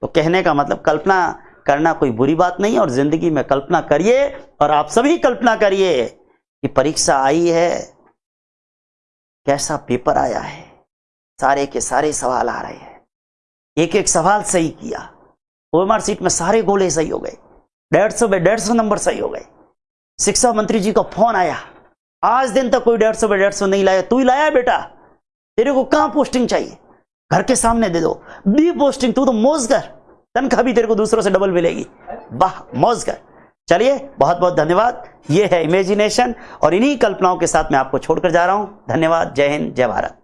तो कहने का मतलब कल्पना करना कोई बुरी बात नहीं और ज़िंदगी में कल्पना करिए और आप सभी कल्पना करिए कि परीक्षा आई है। कैसा पेपर आया है? सारे के सारे सवाल आ रहे हैं। एक एक सवाल सही किया। ओएमआर सीट में सारे गोले सही हो गए। डेढ़ सौ में डेढ़ सौ नंबर सही हो गए। शिक्षा मंत्री जी का फ़ोन आया। आज दिन तक कोई डेढ़ सौ डेढ़ सौ नहीं लाया। तू ही लाया बेटा। तेरे को कहाँ पोस्टिंग चाहिए? घर के सामने दे दो। बी पोस्टिंग तू तो मौज कर तनख्वाह भी तेरे को दूसरों से डबल मिलेगी। वाह मौज कर चलिए, बहुत बहुत धन्यवाद। ये है इमेजिनेशन और इन्हीं कल्पनाओं के साथ मैं आपको छोड़कर जा रहा हूँ। धन्यवाद। जय हिंद, जय भारत।